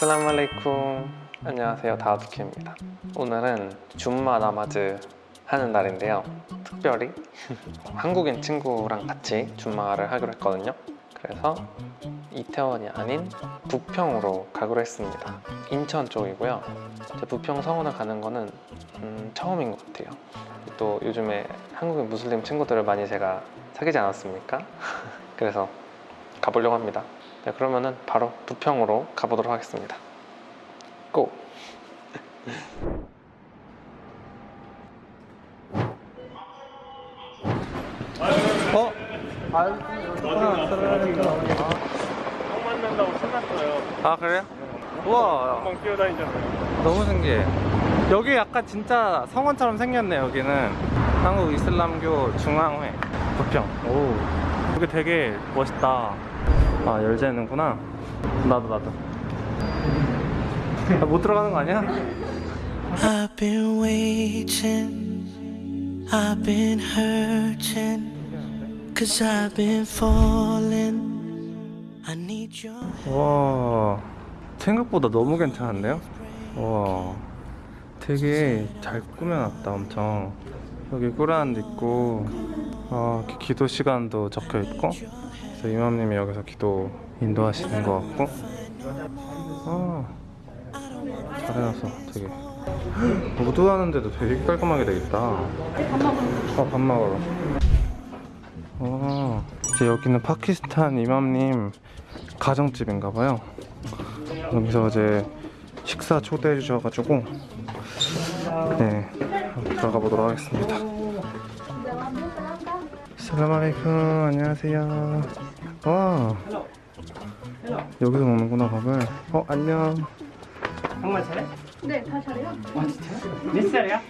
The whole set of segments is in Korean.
아슬라무 알레이쿰 안녕하세요. 다우드키입니다. 오늘은 줌마 나마즈 하는 날인데요. 특별히 한국인 친구랑 같이 줌마를 하기로 했거든요. 그래서 이태원이 아닌 부평으로 가기로 했습니다. 인천 쪽이고요. 제 부평 성원을 가는 거는 음, 처음인 것 같아요. 또 요즘에 한국인 무슬림 친구들을 많이 제가 사귀지 않았습니까? 그래서 가보려고 합니다 네, 그러면은 바로 부평으로 가보도록 하겠습니다 고! 어? 형 만난다고 신났어요. 아 그래요? 우와. 너무 신기해 여기 약간 진짜 성원처럼 생겼네 여기는 한국 이슬람교 중앙회 부평 오 여기 되게 멋있다 아 열쇠는구나. 나도 나도. 아, 못 들어가는 거 아니야? I've been waiting, I've been hurting, cause I've been falling. I need your 와 생각보다 너무 괜찮은데요? 와 되게 잘 꾸며놨다 엄청. 여기 꾸란도 있고 아, 기- 기도 시간도 적혀 있고 그래서 이맘님이 여기서 기도 인도하시는 것 같고. 아 잘해놨어 되게. 우도하는데도 되게 깔끔하게 되겠다. 어, 밥 먹으러. 어, 이제 여기는 파키스탄 이맘님 가정집인가봐요. 여기서 이제 식사 초대해 주셔가지고 네 들어가 보도록 하겠습니다 살라말레이쿰 안녕하세요 와 여기서 먹는구나 밥을 어 안녕 정말 잘해? 네, 다 잘해요. 몇 살이야?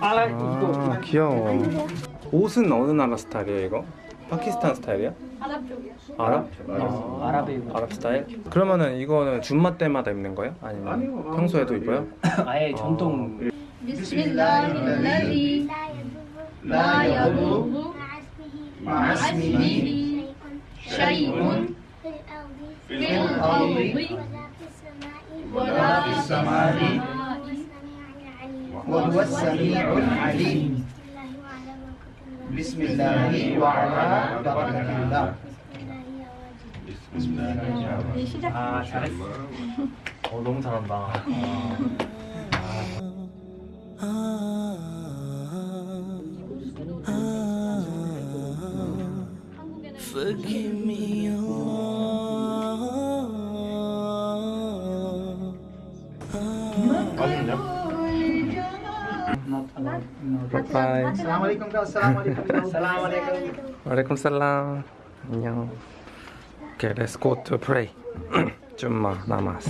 아, 아 귀여워 옷은 어느 나라 스타일이에요 이거? 파키스탄 스타일이야? 아랍 쪽이요. 아랍? 아, 아랍이 아랍 스타일? 그러면은 이거는 줌마 때마다 입는 거예요? 아니면 평소에도 입어요? 아예 전통 비 스밀라히르라디 라 야두르 마스미히 샤이운 필 아우디 ولا في السماء وهو السميع العليم بسم الله وعلى بركة الله 아 잘했어 어 너무 잘한다 Forgive me, Allah. 바이바이 Assalamualaikum kau Assalamualaikum Assalamualaikum 와레이쿰 살람 안녕 Okay, let's go to pray 줌마 나마스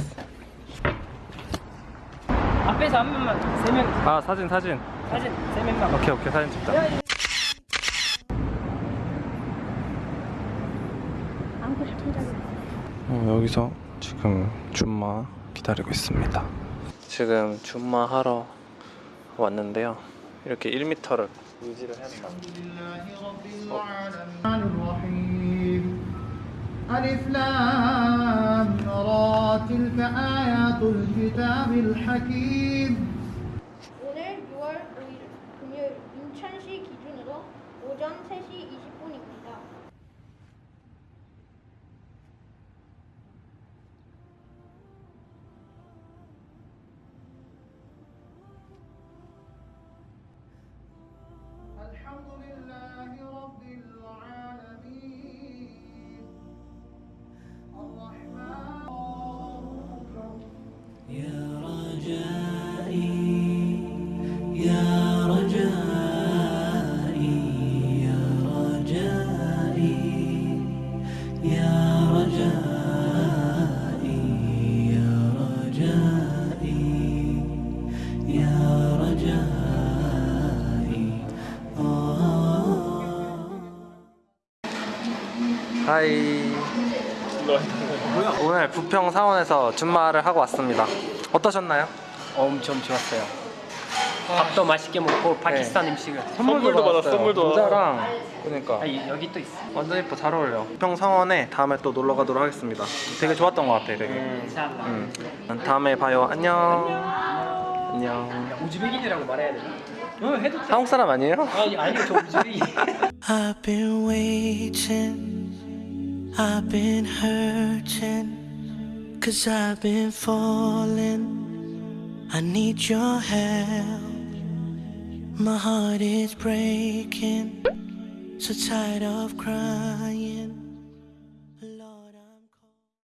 앞에서 한 명만 세명 아 사진 사진 사진 세 명만 오케이 오케이 사진 찍자 안고 싶은 자리. 어, 여기서 지금 줌마 기다리고 있습니다. 지금 줌마 하러 왔는데요. 이렇게 1m를 유지를 해야 된 الحمد لله رب العالمين. الرحمن. يا رجائي يا رجائي يا رجائي يا 하이 오늘 부평 사원에서 줌마를 하고 왔습니다 어떠셨나요? 엄청 좋았어요 밥도 맛있게 먹고 파키스탄 음식을 선물도 받았어, 선물도. 모자랑 그러니까 아, 이- 여기 또 있어. 완전 예뻐 잘 어울려. 평성원에 다음에 또 놀러 가도록 하겠습니다. 되게 좋았던 것 같아, 되게. 인샬라. 음. 다음에 봐요. 안녕. 안녕. 우즈베기들이라고 말해야 되나? 어, 해도 돼. 한국 사람 아니에요? 아니, 아니, 저 우즈베기. I've been hurting, cause I've been falling. I need your help. My heart is breaking, so tired of crying.